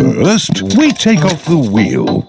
First, we take off the wheel.